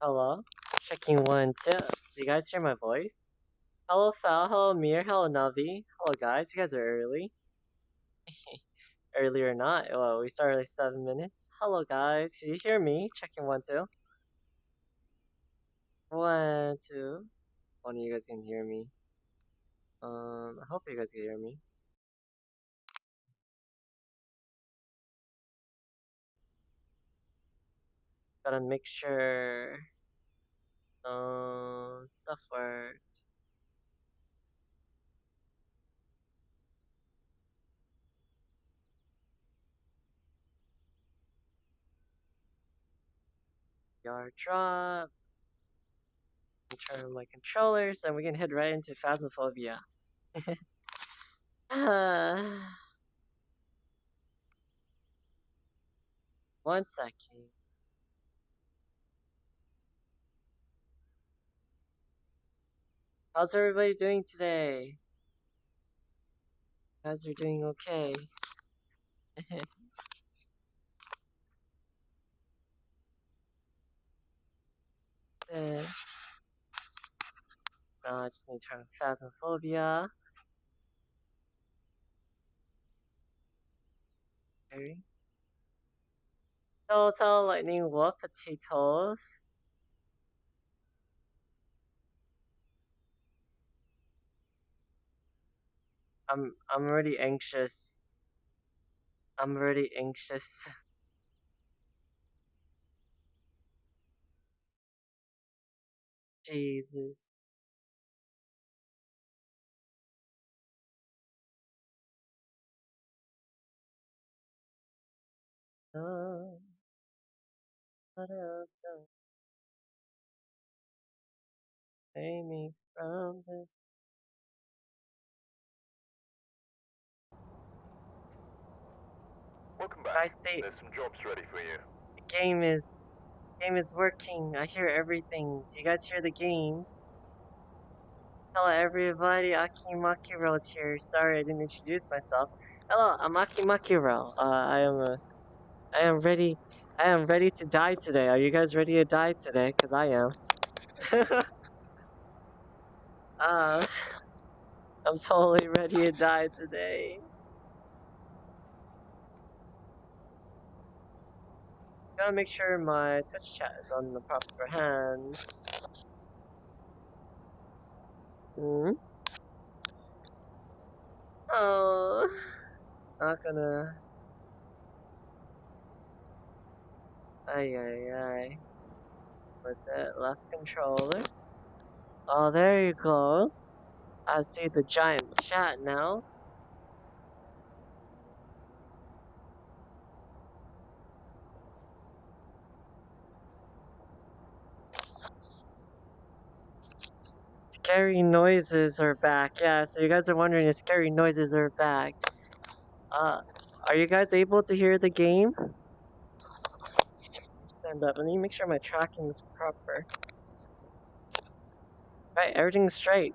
Hello? Checking one, two. So you guys hear my voice? Hello, Fal. Hello, Mir. Hello, Navi. Hello, guys. You guys are early. early or not? Well, we started like seven minutes. Hello, guys. Can you hear me? Checking one, two. One, two. One of you guys can hear me. Um, I hope you guys can hear me. Gotta make sure um stuff worked. Yard drop. Turn my controllers, and we can head right into Phasmophobia. One second. How's everybody doing today? Guys are doing okay. uh, I just need to turn Phasmophobia. Okay. Total lightning what potatoes? I'm I'm already anxious. I'm already anxious. Jesus. Save me from this. Welcome I back. see There's some jobs ready for you. the game is the game is working. I hear everything. Do you guys hear the game? Hello everybody, Aki Makiro is here. Sorry I didn't introduce myself. Hello, I'm Aki Makiro. Uh, I am a, I am ready. I am ready to die today. Are you guys ready to die today? Cause I am. uh, I'm totally ready to die today. Gotta make sure my Twitch chat is on the proper hand. Hmm? Oh, not gonna. Ay ay ay. What's it? Left controller. Oh, there you go. I see the giant chat now. Scary noises are back. Yeah, so you guys are wondering if scary noises are back. Uh, are you guys able to hear the game? Stand up. Let me make sure my tracking is proper. Right, everything's straight.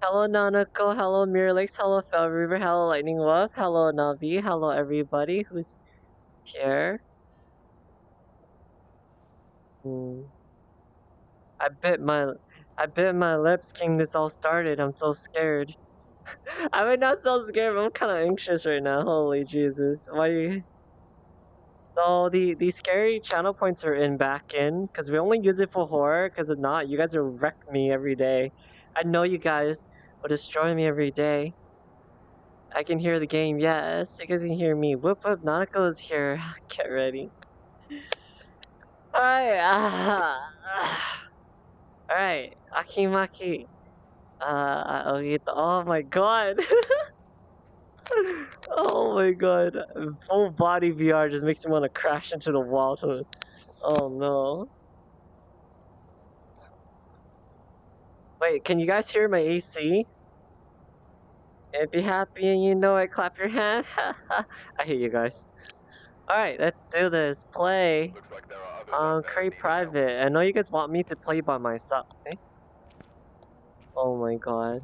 Hello Nanako, hello Miralex, hello Fell River, hello Lightning Wolf, hello Navi, hello everybody who's here. Hmm. I bit my I bit my lips King. this all started. I'm so scared. I mean not so scared, but I'm kinda anxious right now. Holy Jesus. Why you So the the scary channel points are in back in because we only use it for horror. Because if not, you guys will wreck me every day. I know you guys will destroy me every day. I can hear the game. Yes, you guys can hear me. Whoop whoop. Nanako is here. Get ready. Alright. Alright. Akimaki. Uh, I'll the, oh my god. oh my god. Full body VR just makes me want to crash into the wall. To, oh no. Wait, can you guys hear my AC? and be happy and you know it, clap your hand. I hear you guys. Alright, let's do this. Play like um, create private. I know you guys want me to play by myself. Eh? Oh my god.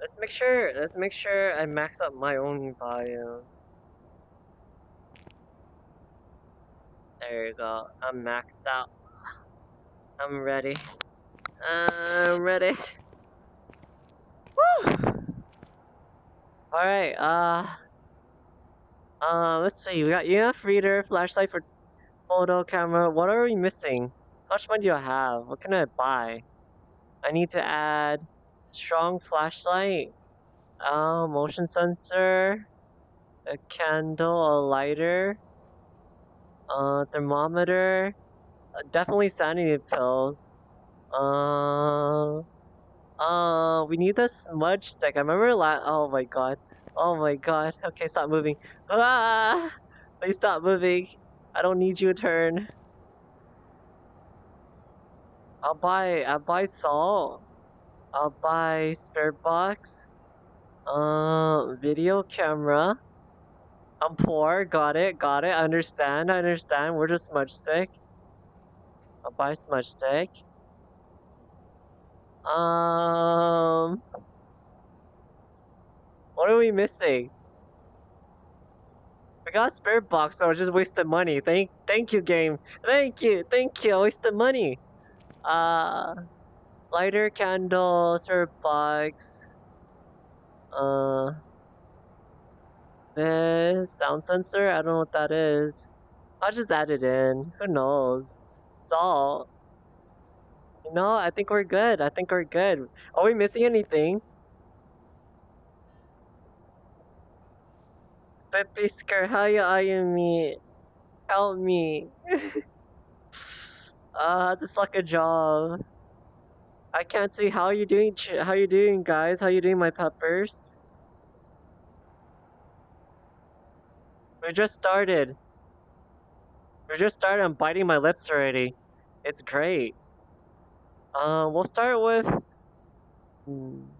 Let's make sure, let's make sure I max up my own volume. There you go. I'm maxed out. I'm ready. I'm ready. Woo! Alright, uh... Uh, let's see. We got EMF reader, flashlight for photo camera. What are we missing? How much money do I have? What can I buy? I need to add strong flashlight, uh, motion sensor, a candle, a lighter, uh, thermometer, uh, definitely sanity pills. Uh, uh, we need the smudge stick. I remember la- oh my god. Oh my god. Okay, stop moving. Ah! Please stop moving. I don't need you to turn. I'll buy, I'll buy salt. I'll buy spirit box. Uh, video camera. I'm poor. Got it. Got it. I Understand. I understand. We're just smudge stick? I'll buy smudge stick. Um, what are we missing? We got spirit box, so I just wasted money. Thank, thank you, game. Thank you, thank you. I wasted money. Uh, lighter, candle, spirit box. Uh, this sound sensor. I don't know what that is. I'll just add it in. Who knows? Salt. You know, I think we're good. I think we're good. Are we missing anything? Pepisker, how you are you me? Help me. uh, just like a job. I can't see how you doing. How you doing, guys? How you doing, my peppers? We just started. We just started. I'm biting my lips already. It's great. Uh, we'll start with hmm,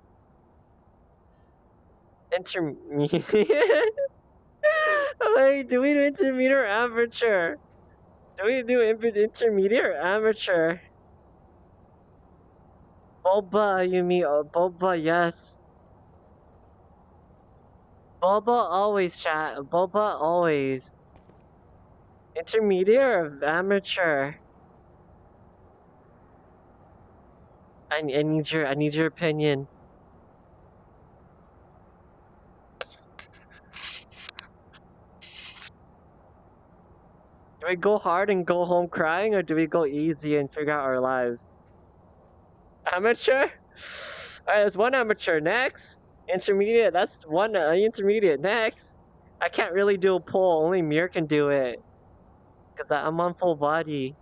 intermediate. Wait, do we do intermediate or amateur? Do we do intermediate or amateur? Boba, you mean uh, Boba? Yes. Boba always chat. Boba always. Intermediate or amateur? I, I need your I need your opinion. Do we go hard and go home crying, or do we go easy and figure out our lives? Amateur? Alright, there's one amateur. Next. Intermediate. That's one uh, intermediate. Next. I can't really do a pull. Only Mir can do it. Because I'm on full body.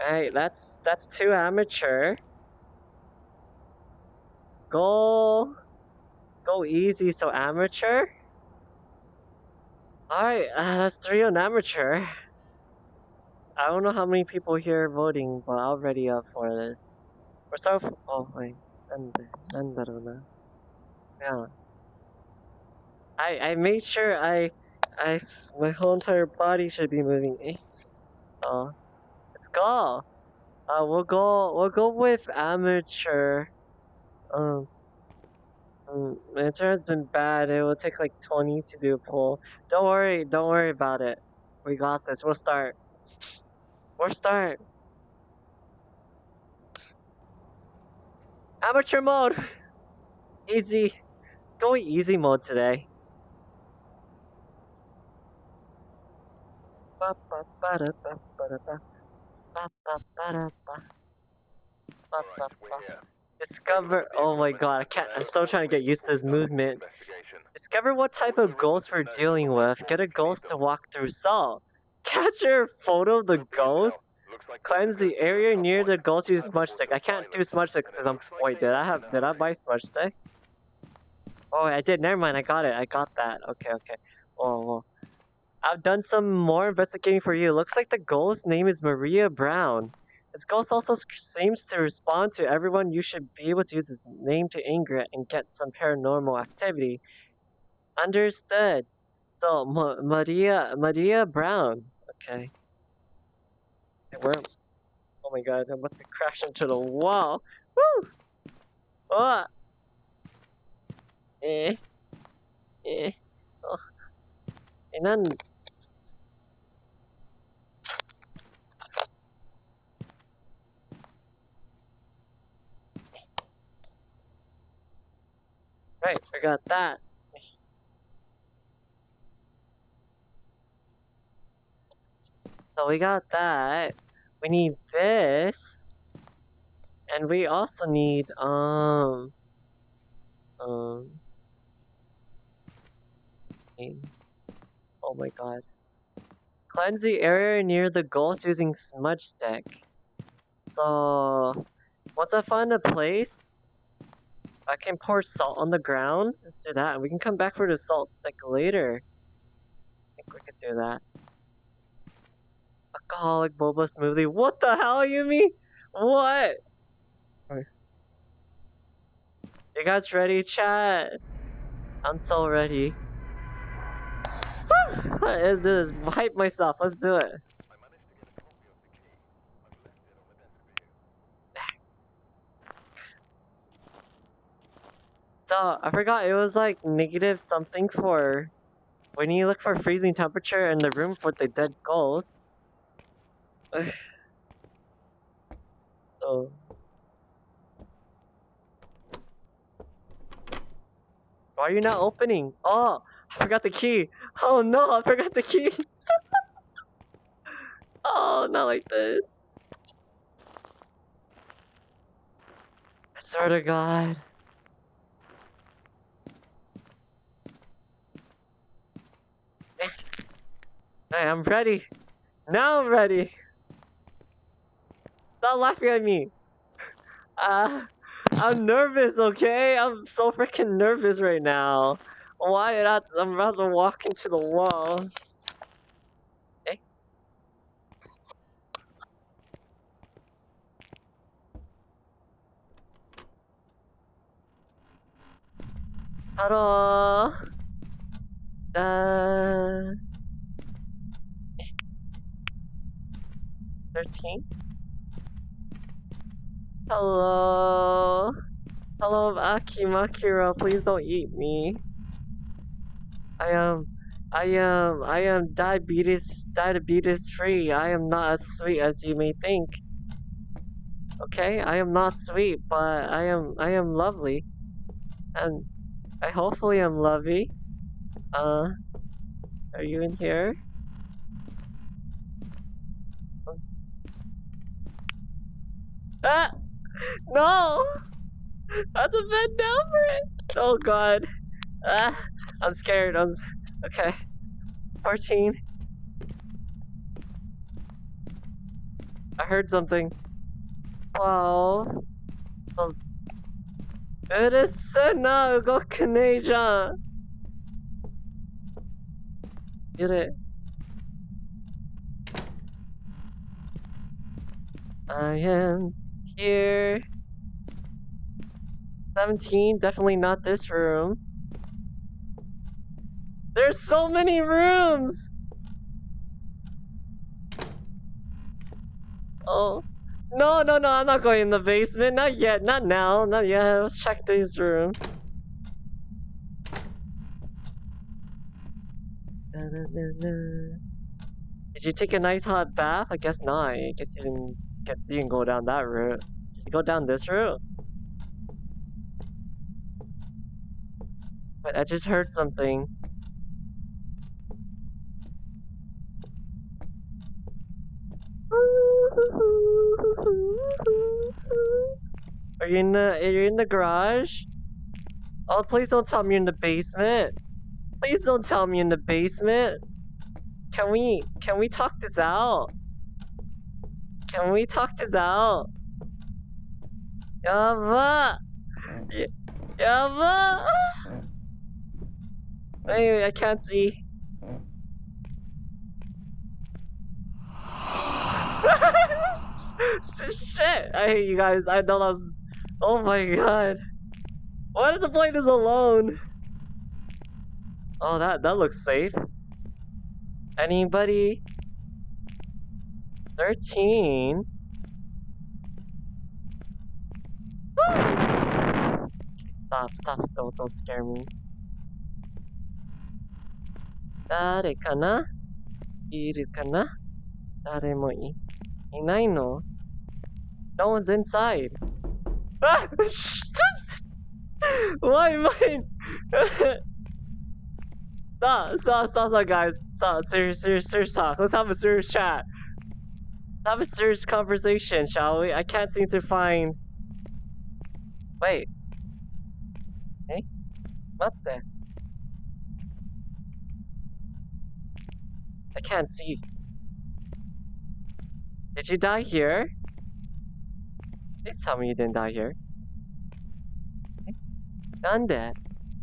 Hey, that's that's too amateur. Go, go easy. So amateur. Alright, uh, that's three on amateur. I don't know how many people here voting, but I'm ready up for this. We're so. Oh, wait. 난다르나. Yeah. I I made sure I I my whole entire body should be moving. Eh. Oh, let's go. Uh, we'll go. We'll go with amateur. Um. Mm, amateur has been bad. It will take like 20 to do a pull. Don't worry. Don't worry about it. We got this. We'll start. We'll start. Amateur mode. Easy. Going easy mode today. Discover. Oh my god, I can't. I'm still trying to get used to this movement. Discover what type of ghost we're dealing with. Get a ghost to walk through salt. Capture a photo of the ghost. Cleanse the area near the ghost use smudge stick. I can't do smudge sticks because I'm. Wait, did I have? Did I buy smudge sticks? Oh, I did. Never mind. I got it. I got that. Okay, okay. Oh, well. I've done some more investigating for you. Looks like the ghost's name is Maria Brown. This ghost also seems to respond to everyone. You should be able to use his name to anger it and get some paranormal activity. Understood. So Ma- Maria Maria Brown. Okay. Where? Oh my god! I'm about to crash into the wall. Woo! Oh. Eh. Eh. Oh. And then. Right, I got that. So we got that. We need this. And we also need, um... Um... Oh my god. Cleanse the area near the ghost using smudge stick. So... Once I find a place, I can pour salt on the ground. Let's do that. We can come back for the salt stick later. I think we could do that. Alcoholic boba smoothie. What the hell, Yumi? What? You guys ready, chat? I'm so ready. Let's do this. Hype myself. Let's do it. I managed to get a copy of the key. I've left it on the desk for you. So I forgot it was like negative something for when you look for freezing temperature in the room for the dead ghosts. oh. Why are you not opening? Oh, I forgot the key. Oh no, I forgot the key. oh, not like this. I swear to God. Hey, I'm ready. Now I'm ready. Stop laughing at me. Uh, I'm nervous, okay? I'm so freaking nervous right now. Why not? I'm about to walk into the wall. Eh? Hello. Uh. 13? Hello? Hello, Akimakira, please don't eat me. I am, I am, I am diabetes, diabetes free. I am not as sweet as you may think. Okay, I am not sweet, but I am, I am lovely. And I hopefully am lovely. Uh, are you in here? Ah! No! That's a bend down for it! Oh god. Ah! I'm scared. I'm. Okay. 14. I heard something. 12. It is na go Canadian. Get it. I am here. 17, definitely not this room. There's so many rooms! Oh. No, no, no, I'm not going in the basement. Not yet, not now, not yet. Let's check this room. Did you take a nice hot bath? I guess not. I guess you didn't you didn't go down that route. You go down this route? But I just heard something. Are you in the are you in the garage? Oh please don't tell me you're in the basement. Please don't tell me in the basement. Can we can we talk this out? Can we talk this out? Yaba! Yaba! Wait, I can't see. Shit! I hate you guys. I know that was. Oh my god. Why did the play this alone? Oh, that that looks safe. Anybody? Thirteen. Stop! Stop! Stop! Don't scare me. 誰かないるかな誰もいいないの No one's inside. Ah! Why am I? stop, stop, stop, stop, guys. Stop, serious, serious, serious talk. Let's have a serious chat. Have a serious conversation, shall we? I can't seem to find. Wait. Eh? What the? I can't see. Did you die here? Please tell me you didn't die here. Done that.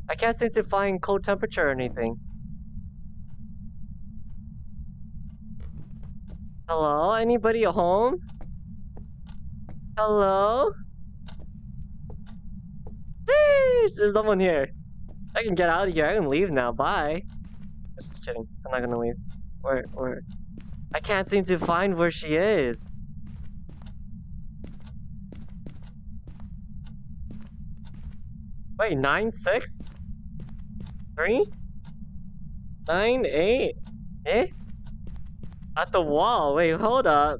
I can't seem to find cold temperature or anything. Hello? Anybody at home? Hello? There's, no one here. I can get out of here. I can leave now. Bye. Just kidding. I'm not gonna leave. Where, where? I can't seem to find where she is. Wait, nine, six, three, nine, eight, eh? At the wall. Wait, hold up.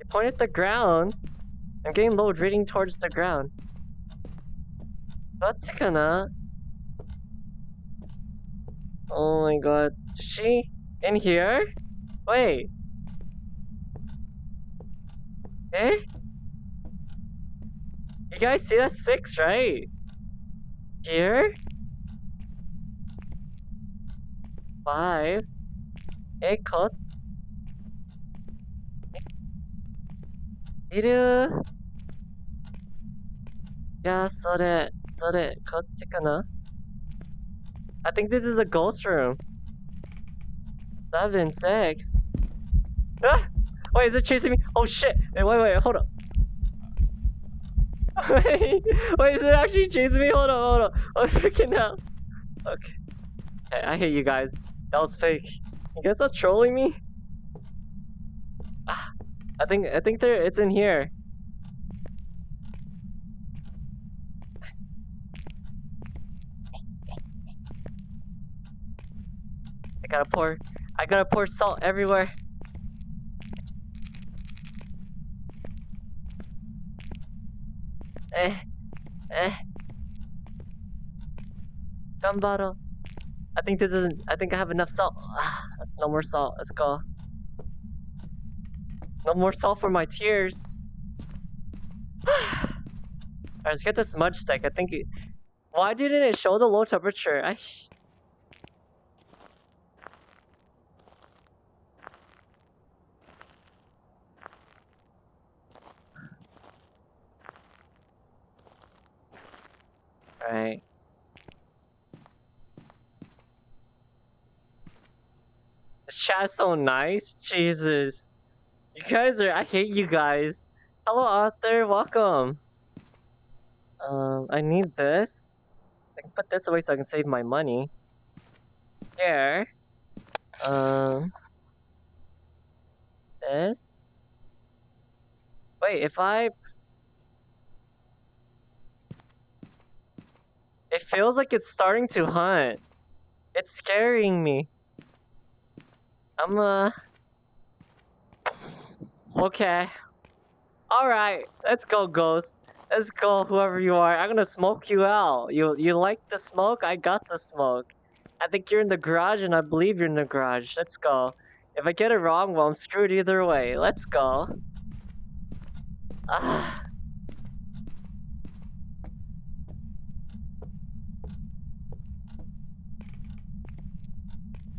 You point at the ground. I'm getting low reading towards the ground. What's gonna? Oh my god. Is she in here? Wait. Eh? You guys see that six, right? Here? Five. Eh, cut. いるいや、それ、それ、こっちかな I think this is a ghost room. Seven, six. Ah! Wait, is it chasing me? Oh shit! Wait, wait, wait, hold up. wait, wait, is it actually chasing me? Hold on, hold on. Oh, freaking hell. Okay. okay. I hate you guys. That was fake. You guys are trolling me? Ah, I think, I think there, it's in here. I gotta pour, I gotta pour salt everywhere. Eh, eh. Gun bottle. I think this isn't, I think I have enough salt. Ah, that's no more salt. Let's go. No more salt for my tears. Alright, let's get the smudge stick. I think it, Why didn't it show the low temperature? I... Alright. This chat's so nice. Jesus. You guys are- I hate you guys. Hello Arthur, welcome. Um, I need this. I can put this away so I can save my money. Here. Um. This. Wait, if I It feels like it's starting to hunt. It's scaring me. I'm uh Okay. Alright, let's go ghost. Let's go whoever you are. I'm gonna smoke you out. You you like the smoke? I got the smoke. I think you're in the garage and I believe you're in the garage. Let's go. If I get it wrong, well I'm screwed either way. Let's go. Ah.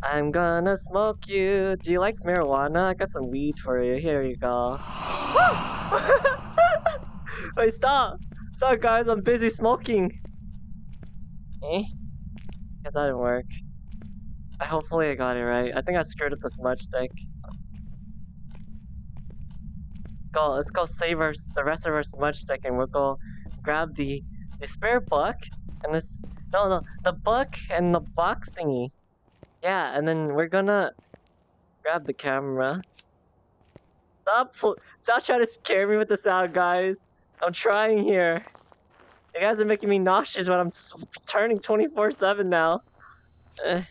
I'm gonna smoke you. Do you like marijuana? I got some weed for you. Here you go. Wait, stop! Stop, guys. I'm busy smoking. Eh? Guess that didn't work. I hopefully I got it right. I think I screwed up the smudge stick. Go, let's go save our the rest of our smudge stick, and we'll go grab the the spare book and this No, no, the book and the box thingy. Yeah, and then we're gonna grab the camera. Stop, stop trying to scare me with the sound, guys. I'm trying here. You guys are making me nauseous when I'm turning 24/7 now. Eh.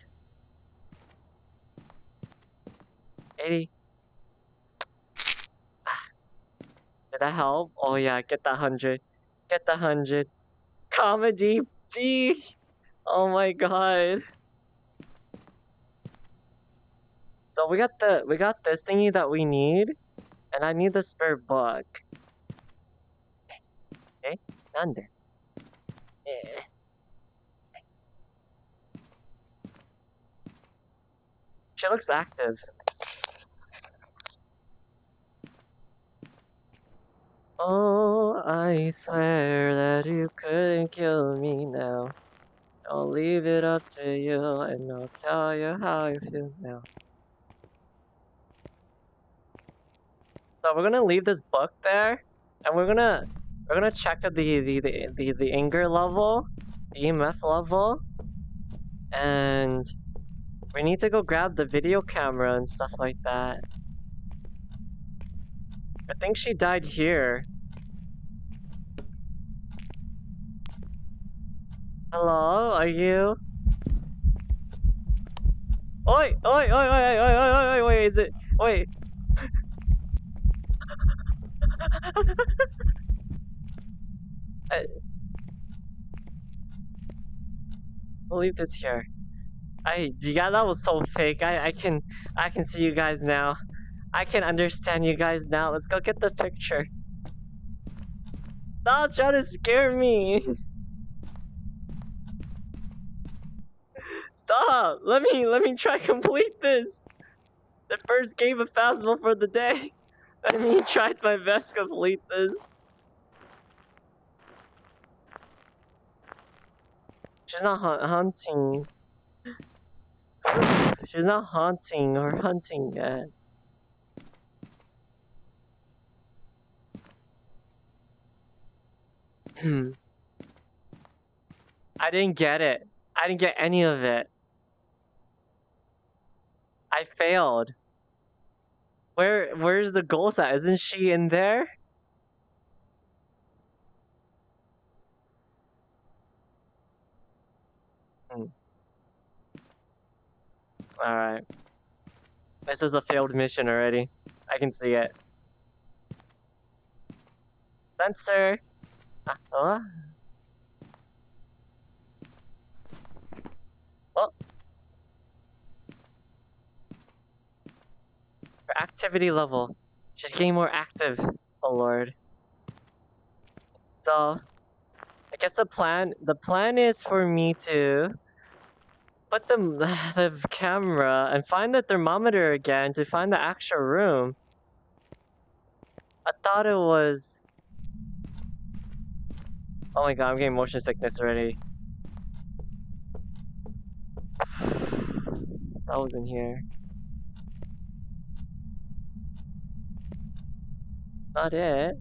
80. Ah. Did that help? Oh yeah, get that hundred. Get the hundred. Comedy B. Oh my god. So we got the we got this thingy that we need, and I need the spare book. Okay, under. Yeah. She looks active. Oh, I swear that you couldn't kill me now. I'll leave it up to you and I'll tell you how I feel now. So we're gonna leave this book there and we're gonna we're gonna check the the the, the, the anger level, the EMF level, and we need to go grab the video camera and stuff like that. I think she died here. Hello, are you? Oi, oi, oi, oi, oi, oi, oi, oi, is it? Wait. I... We'll leave this here. I, yeah, that was so fake. I, I can, I can see you guys now. I can understand you guys now. Let's go get the picture. Stop trying to scare me. Stop! Let me let me try complete this. The first game of Phasmo for the day. Let me tried my best to complete this. She's not hun- hunting. She's not haunting or hunting yet. Hmm. I didn't get it. I didn't get any of it. I failed. Where where's the goal at? Isn't she in there? Hmm. Alright. This is a failed mission already. I can see it. Sensor. Ah, oh. Her activity level. She's getting more active. Oh lord. So, I guess the plan the plan is for me to put the the camera and find the thermometer again to find the actual room. I thought it was. Oh my god, I'm getting motion sickness already. That was in here. Not it.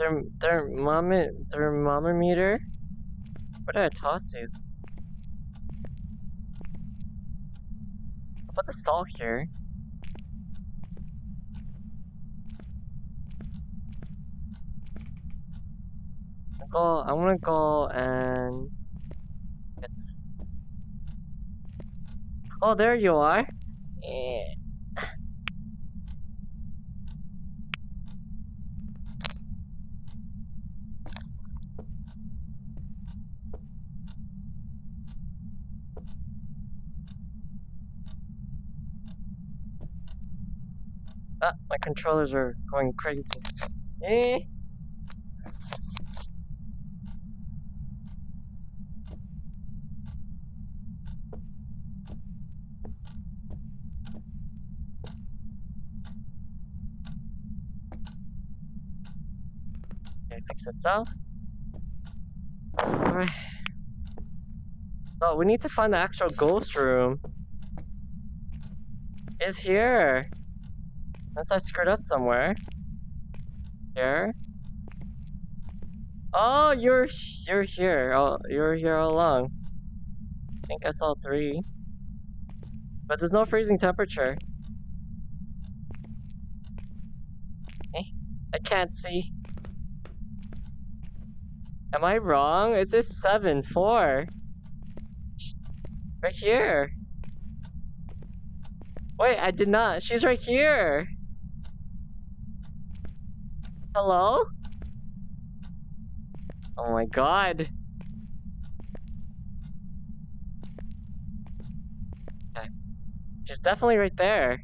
Therm thermometer thermometer? What did I toss you? Put the salt here. I'll go I wanna go and it's Oh there you are. Eh. Ah, my controllers are going crazy. Eh. Itself. Alright. So we need to find the actual ghost room. It's here. Unless I screwed up somewhere. Here. Oh, you're you're here. Oh, you're here all along. I think I saw three. But there's no freezing temperature. Eh, I can't see. Am I wrong? Is this seven four? Right here. Wait, I did not. She's right here. Hello? Oh my god. Okay. She's definitely right there.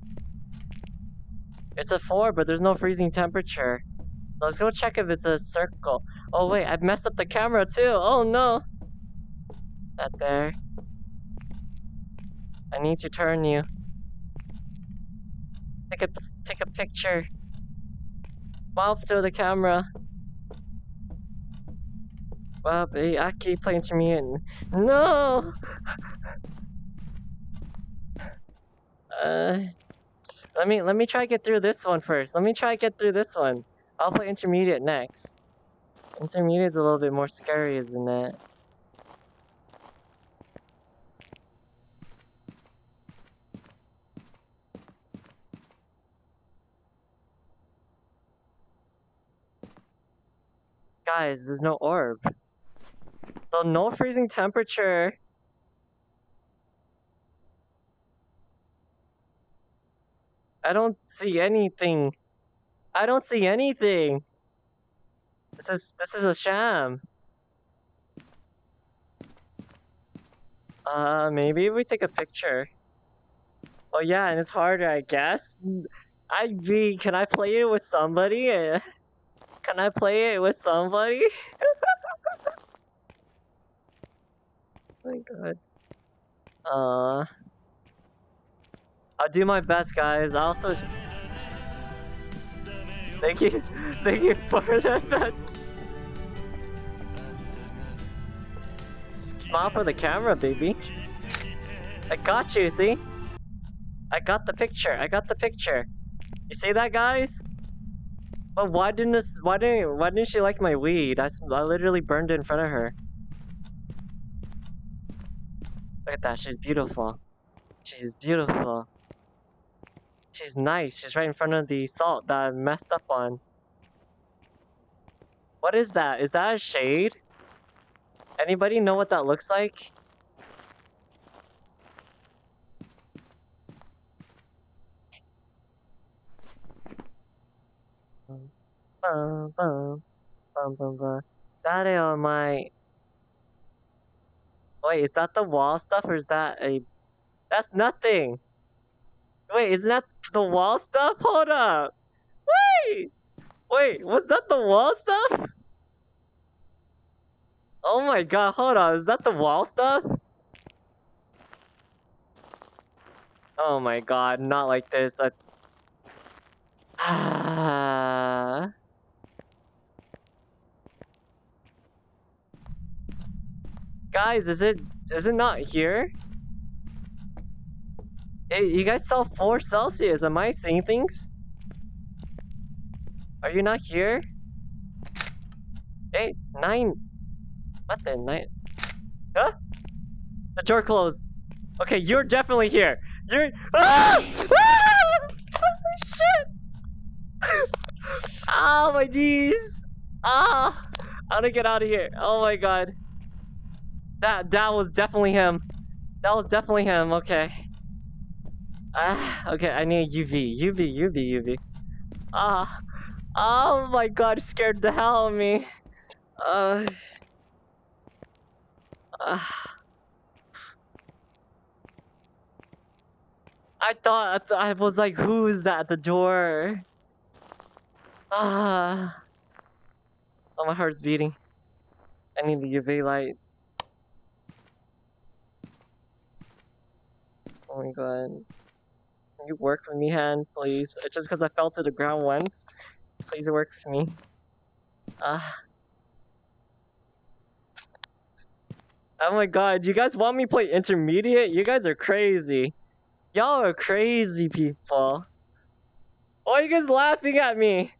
It's a 4, but there's no freezing temperature. Let's go check if it's a circle. Oh wait, I've messed up the camera too. Oh no. That there. I need to turn you. Take a take a picture. Mouth to the camera. Well, I keep playing to me and no. Uh, let me let me try to get through this one first. Let me try get through this one. I'll play intermediate next. Intermediate is a little bit more scary, isn't it? Guys, there's no orb. So no freezing temperature. I don't see anything. I don't see anything. This is this is a sham. Uh, maybe we take a picture. Oh yeah, and it's harder, I guess. I be. Can I play it with somebody? Can I play it with somebody? oh my god. Uh. I'll do my best, guys. I also. Thank you, thank you for the bets. Smile for the camera, baby. I got you, see? I got the picture, I got the picture. You see that, guys? But why didn't this, why didn't, why didn't she like my weed? I, I literally burned it in front of her. Look at that, she's beautiful. She's beautiful. She's nice. She's right in front of the salt that I messed up on. What is that? Is that a shade? Anybody know what that looks like? Bum, bum, bum, bum, bum. That on my. Wait, is that the wall stuff or is that a? That's nothing. Wait, isn't that the wall stuff? Hold up. Wait. Wait, was that the wall stuff? Oh my god, hold on. Is that the wall stuff? Oh my god, not like this. Ah. Guys, is it is it not here? Hey, you guys saw 4 Celsius. Am I seeing things? Are you not here? Hey, nine. What the nine? Huh? The door closed. Okay, you're definitely here. You're. Ah! Ah! Shit! Ah, my knees. Ah, I want to get out of here. Oh my god. That that was definitely him. That was definitely him. Okay. Ah, okay. I need UV, UV, UV, UV. Ah, oh my god, scared the hell out of me. Uh. Ah. I thought I, th- I was like, who's at the door? Ah. Oh, my heart's beating. I need the UV lights. Oh my god. You work with me, hand, please? Uh, Just because I fell to the ground once. Please work with me. Ah. Oh my god, you guys want me to play intermediate? You guys are crazy. Y'all are crazy people. Why are you guys laughing at me?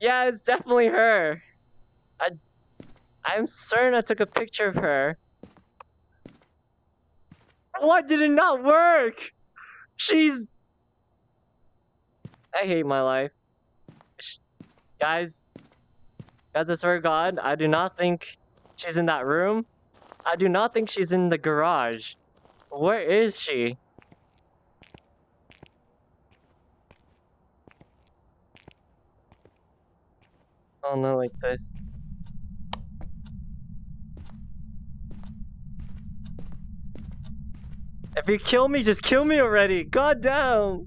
Yeah, it's definitely her. I, I'm certain I took a picture of her. Why did it not work? She's. I hate my life. Guys, guys, I swear to God, I do not think she's in that room. I do not think she's in the garage. Where is she? Oh no, like this. If you kill me, just kill me already. God damn.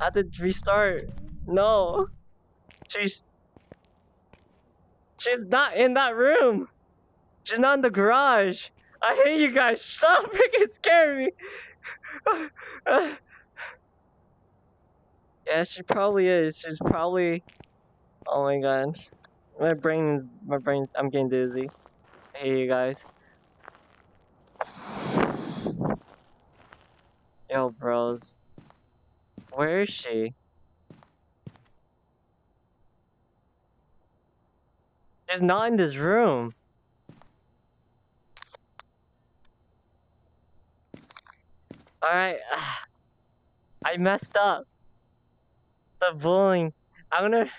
I to restart. No. She's She's not in that room. She's not in the garage. I hate you guys. Stop freaking scaring me. yeah, she probably is. She's probably. Oh my god. My brain's. My brain's. I'm getting dizzy. I hate you guys. Yo, bros. Where is she? She's not in this room. Alright. I messed up. The bullying. I'm gonna.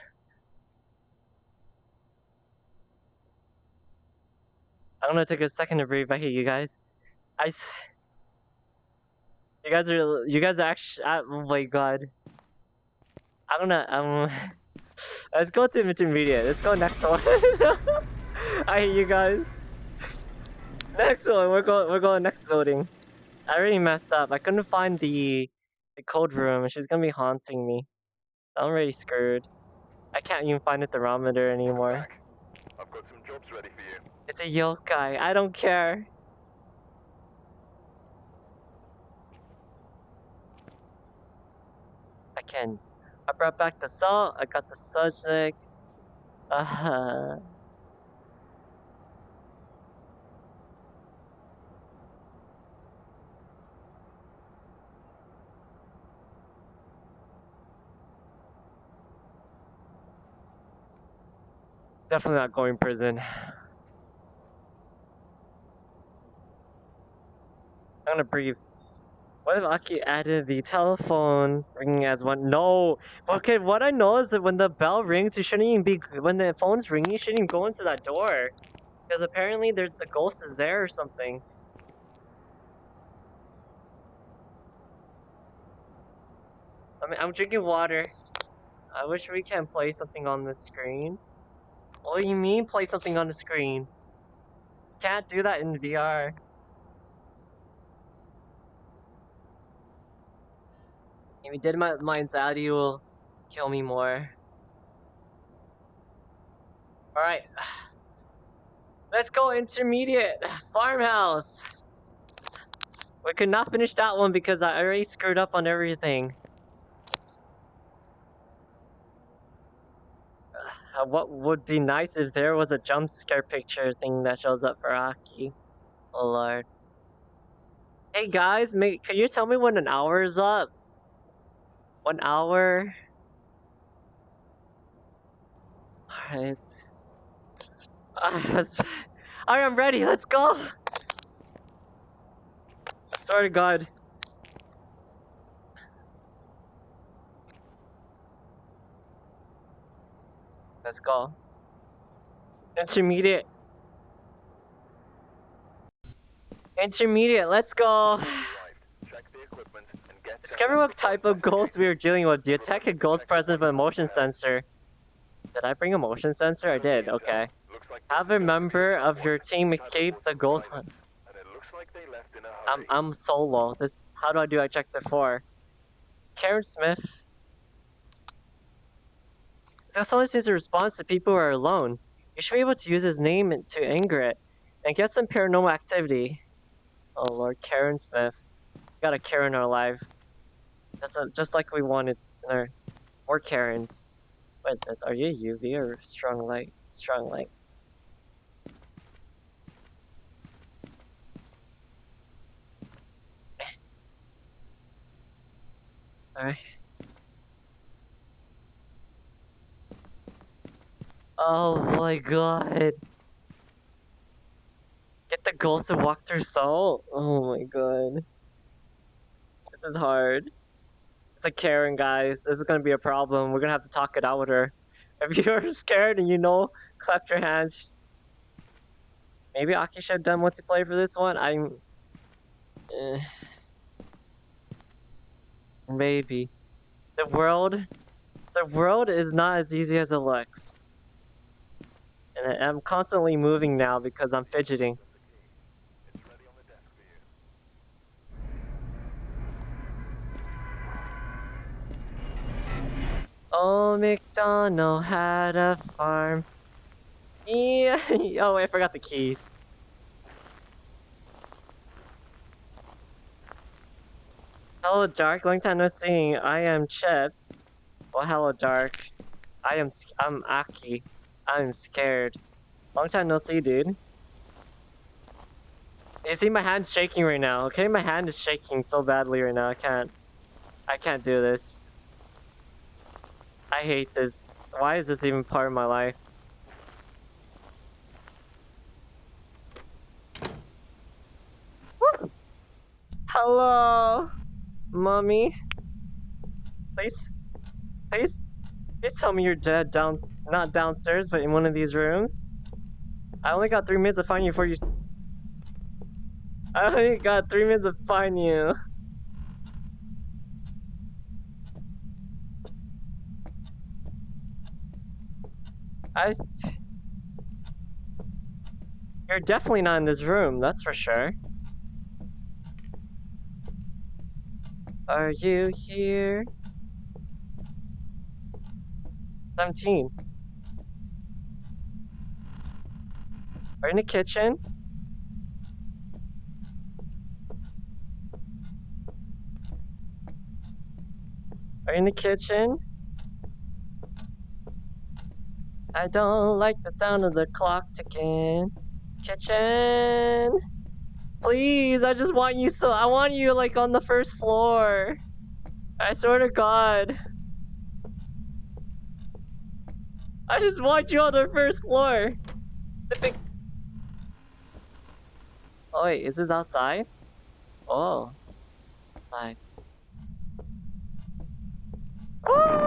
I'm gonna take a second to breathe. I hate you guys. I. You guys are. You guys are actually. Oh my god. I'm gonna. Um. Let's go to intermediate. Let's go next one. I hate you guys. Next one. We're going. We're going next building. I already messed up. I couldn't find the the code room. and She's gonna be haunting me. I'm already screwed. I can't even find a thermometer anymore. I've got some jobs ready for you. It's a yokai. I don't care. Can. I brought back the salt. I got the subject. Uh huh. Definitely not going prison. I'm gonna breathe. What if Aki added the telephone ringing as one? No. Okay, what I know is that when the bell rings, you shouldn't even be. When the phone's ringing, you shouldn't even go into that door, because apparently there's the ghost is there or something. I mean, I'm drinking water. I wish we can play something on the screen. What do you mean play something on the screen? Can't do that in VR. If did my, my anxiety will kill me more. Alright. Let's go intermediate farmhouse. We could not finish that one because I already screwed up on everything. Uh, what would be nice if there was a jump scare picture thing that shows up for Aki. Oh lord. Hey guys, may, can you tell me when an hour is up? One hour. Alright. Alright, I'm ready. Let's go. Sorry, God. Let's go. Intermediate. Intermediate, let's go. Arrived. Check the equipment and get Discover what type of ghost we are dealing with. Do you detect a ghost present with a motion sensor. Did I bring a motion sensor? I did, okay. Have a member of your team escape the ghost hunt. I'm. I'm solo. This how do I do objective four? Karen Smith. So someone sees a response to people who are alone. You should be able to use his name to anger it and get some paranormal activity. Oh lord, Karen Smith. got a Karen in our life. Just, uh, just like we wanted more Karens. What is this? Are you UV or strong light? Strong light. Alright. Oh my god. Get the ghost of walk through soul? Oh my god. This is hard. A Karen, guys. This is gonna be a problem. We're gonna have to talk it out with her. If you're scared and you know, clap your hands. Maybe Aki should have done multiplayer for this one. I'm. Eh. Maybe. The world. The world is not as easy as it looks. And I'm constantly moving now because I'm fidgeting. Oh, McDonald had a farm. Yeah. oh, I forgot the keys. Hello, Dark. Long time no seeing. I am Chips. Well, hello, Dark. I am. I'm Aki. I'm scared. Long time no see, dude. You see, my hand's shaking right now. Okay, my hand is shaking so badly right now. I can't. I can't do this. I hate this. Why is this even part of my life? Woo! Hello, mommy. Please, please, please tell me you're dead down, not downstairs, but in one of these rooms. I only got three minutes to find you before you. I only got three minutes to find you. I. You're definitely not in this room, that's for sure. Are you here? 17. Are you in the kitchen? Are in the kitchen? I don't like the sound of the clock ticking. Kitchen. Please, I just want you so I want you like on the first floor. I swear to God. I just want you on the first floor. The big. Oh wait, is this outside? Oh. Fine. Ah!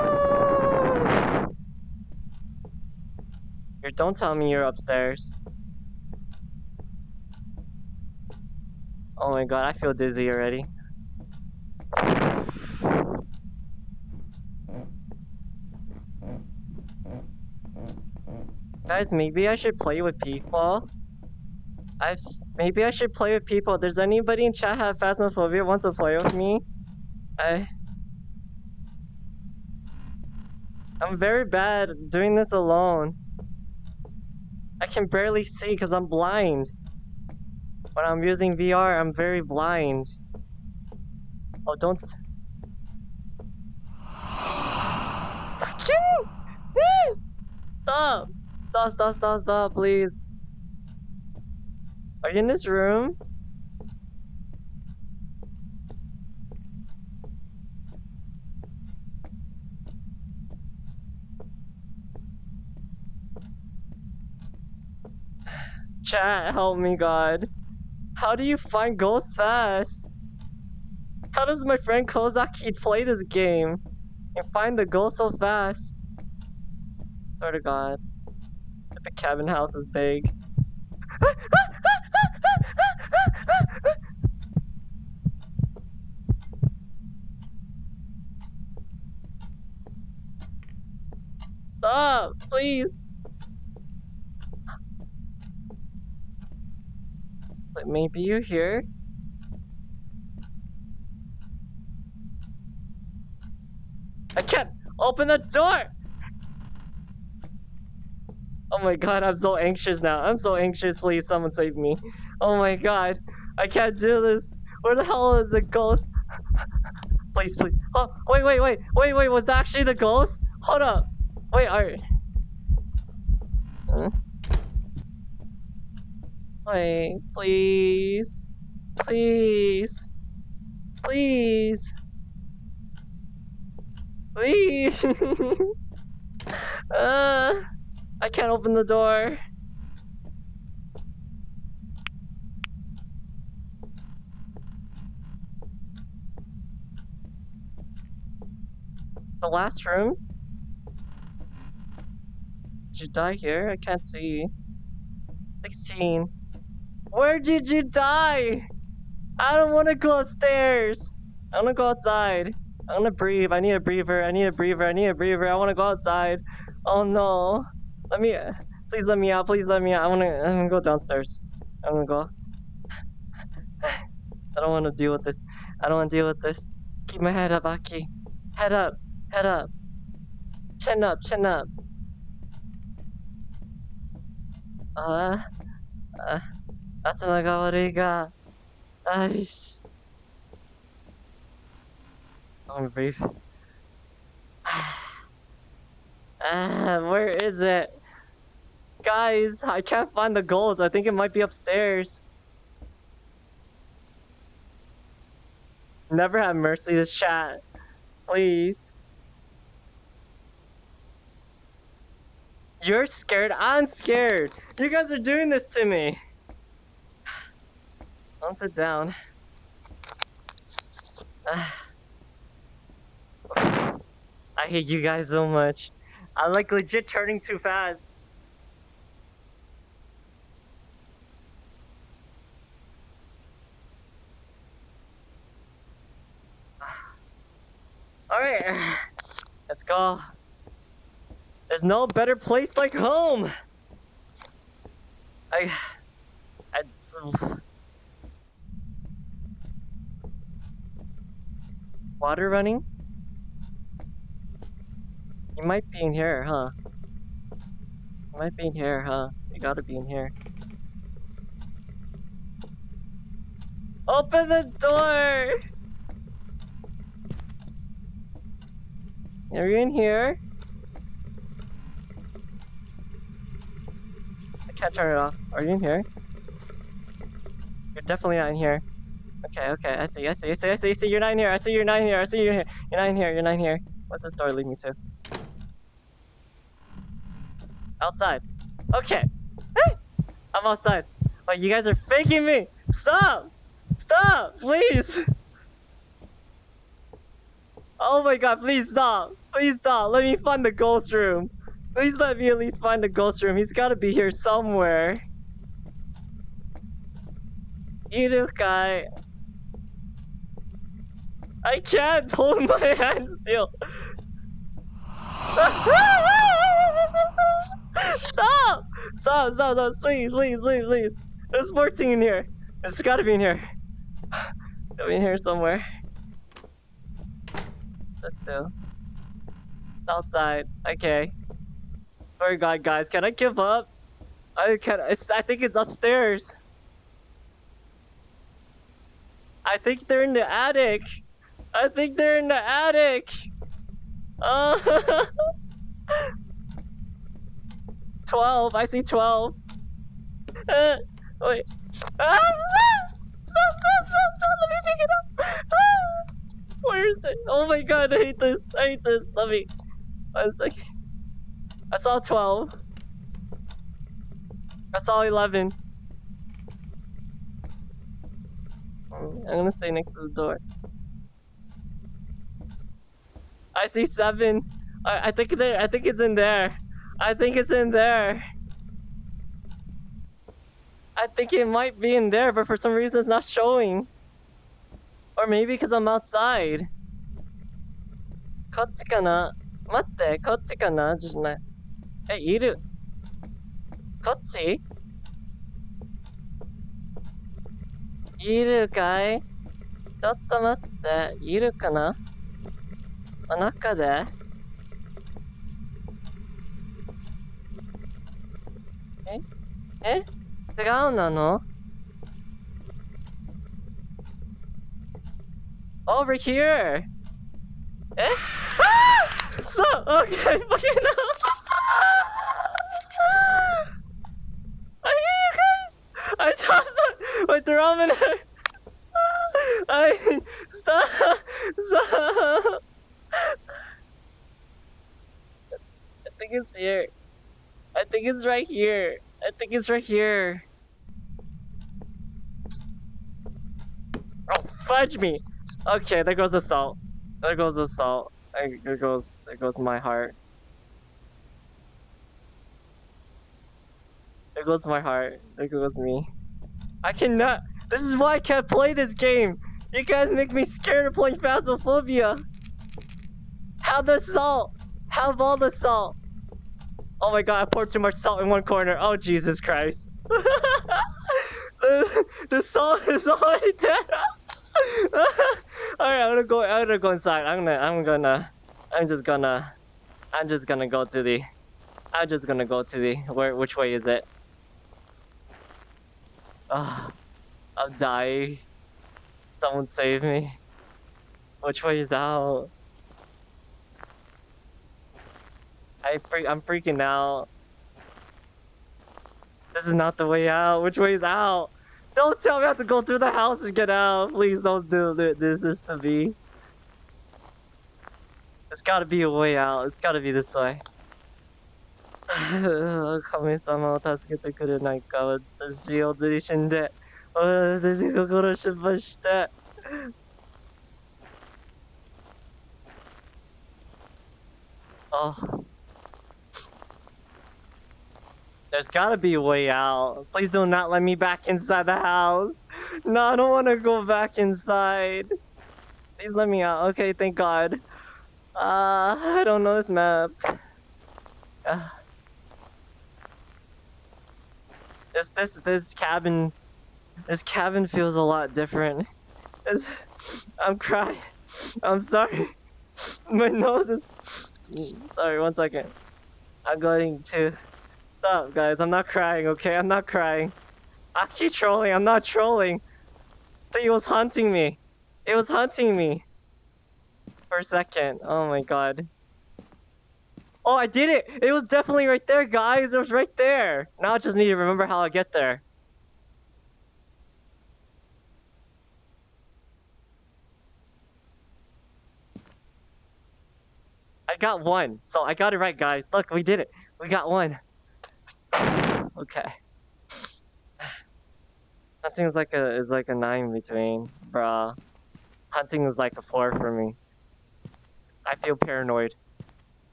Here, don't tell me you're upstairs. Oh my god, I feel dizzy already. Guys, maybe I should play with people. I maybe I should play with people. Does anybody in chat have Phasmophobia wants to play with me? I I'm very bad doing this alone. I can barely see because I'm blind. When I'm using VR, I'm very blind. Oh, don't. Stop! Stop, stop, stop, stop, please. Are you in this room? Chat, help me, God. How do you find ghosts fast? How does my friend Kozaki play this game and find the ghost so fast? Swear to God. The cabin house is big. Stop, please. maybe you're here. I can't open the door! Oh my god, I'm so anxious now. I'm so anxious, please someone save me. Oh my god, I can't do this. Where the hell is the ghost? please, please. Oh, wait, wait, wait, wait, wait, was that actually the ghost? Hold up. Wait, alright. Please. Please. Please. Please. uh, I can't open the door. The last room? Did you die here? I can't see. 16. Where did you die? I don't want to go upstairs. I want to go outside. I want to breathe. I need a breather. I need a breather. I need a breather. I want to go outside. Oh no. Let me. Please let me out. Please let me out. I want to. I'm gonna go downstairs. I'm gonna go. I don't want to deal with this. I don't want to deal with this. Keep my head up, Aki. Head up. Head up. Chin up. Chin up. Uh. Uh. 頭が悪いが。あいし。I'm gonna breathe. Ah, where is it? Guys, I can't find the goals. I think it might be upstairs. Never have mercy this chat. Please. You're scared? I'm scared. You guys are doing this to me. I'll sit down. I hate you guys so much. I'm like legit turning too fast. Alright, let's go. There's no better place like home. I, I, water running. You might be in here, huh? You might be in here, huh? You gotta be in here. Open the door! Are you in here? I can't turn it off. Are you in here? You're definitely not in here. Okay, okay, I see, I see, I see, I see, I see, you're not in here, I see you're not in here, I see you're here. You're not in here, you're not in here. What's this door lead me to? Outside. Okay. Hey! I'm outside. Oh, you guys are faking me! Stop! Stop! Please! Oh my god, please stop! Please stop! Let me find the ghost room! Please let me at least find the ghost room. He's gotta be here somewhere. Irukai. I can't hold my hand still. Stop! Stop, stop, stop, please, please, please, please. There's 14 in here. It's gotta be in here. Gotta be in here somewhere. Let's do. Outside. Okay. Oh god, guys, can I give up? I can it's, I think it's upstairs. I think they're in the attic. I think they're in the attic. Uh 12. I see 12. Uh, wait. Ah, ah! Stop, stop, stop, stop. Let me pick it up. Ah! Where is it? Oh my god, I hate this. I hate this. Let me. One second. I saw 12. I saw 11. I'm gonna stay next to the door. I see seven. I, I think there. I think it's in there. I think it's in there. I think it might be in there, but for some reason it's not showing. Or maybe because I'm outside. こっちかな待って、こっちかなじゃない。え、いる。こっちいるかいちょっと待って、いるかな の中でええ違うなの Over here! えあーそう Okay, fucking hell! I hear you guys! I tossed it! My thermometer! I stop! Stop! I think it's here. I think it's right here. I think it's right here. Oh, fudge me! Okay, there goes the salt. There goes the salt. There goes, there goes my heart. There goes my heart. There goes me. I cannot. This is why I can't play this game. You guys make me scared of playing Phasmophobia. Have the salt. Have all the salt. Oh my god, I poured too much salt in one corner. Oh Jesus Christ. the, the salt is already there. Alright, I'm gonna go I'm gonna go inside. I'm gonna I'm gonna I'm just gonna I'm just gonna go to the I'm just gonna go to the where which way is it? Ah, I'm dying. Someone save me. Which way is out? I freak I'm freaking out. This is not the way out. Which way is out? Don't tell me I have to go through the house and get out. Please don't do thi- this. This to me. It's gotta be a way out. It's gotta be this way. 神様を助けてくれないか私を釣り死んで私が殺しまして Oh. there's gotta be a way out. Please do not let me back inside the house. No, I don't want to go back inside. Please let me out. Okay, thank God. Uh, I don't know this map. Uh, this this this cabin, this cabin feels a lot different. This, I'm crying. I'm sorry. My nose is. Sorry, one second. I'm going to. Stop, guys. I'm not crying, okay? I'm not crying. I keep trolling. I'm not trolling. See, it was hunting me. It was hunting me. For a second. Oh my god. Oh, I did it! It was definitely right there, guys. It was right there. Now I just need to remember how I get there. I got one. So I got it right, guys. Look, we did it. We got one. Okay. Hunting is like a is like a nine between, bruh. Hunting is like a four for me. I feel paranoid.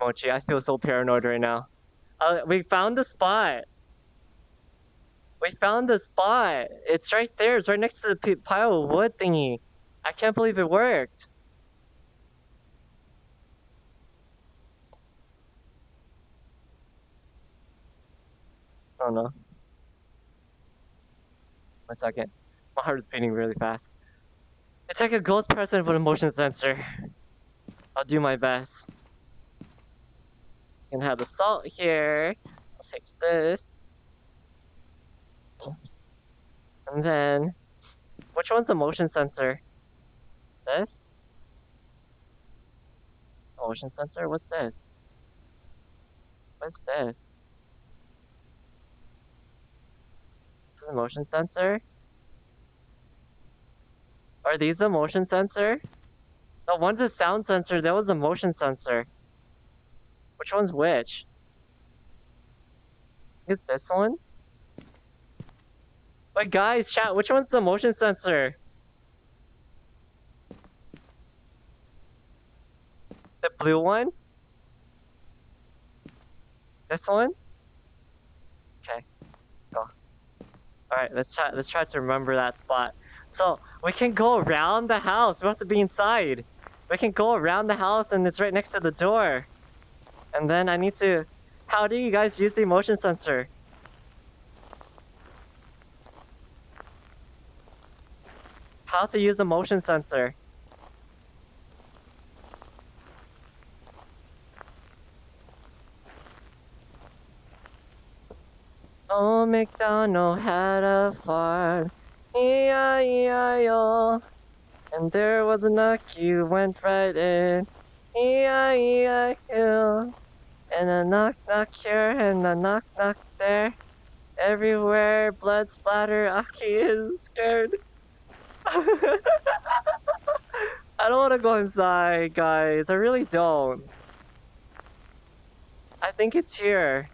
Mochi, I feel so paranoid right now. Uh, we found the spot. We found the spot. It's right there. It's right next to the pile of wood thingy. I can't believe it worked. Oh no. One second. My heart is beating really fast. It's like a ghost person with a motion sensor. I'll do my best. Can have the salt here. I'll take this. And then, which one's the motion sensor? This? Motion sensor? What's this? What's this? A motion sensor? Are these the motion sensor? No, one's a sound sensor, that was a motion sensor. Which one's which? Is this one? Wait, guys, chat, which one's the motion sensor? The blue one? This one? Okay, go. Alright, let's try let's try to remember that spot. So we can go around the house. We have to be inside. We can go around the house and it's right next to the door. And then I need to how do you guys use the motion sensor? How to use the motion sensor? Old MacDonald had a farm, E-I-E-I-O. And there was a knock, you went right in, E-I-E-I-O. And a knock knock here and a knock knock there. Everywhere, blood splatter, Aki is scared. I don't want to go inside, guys. I really don't. I think it's here.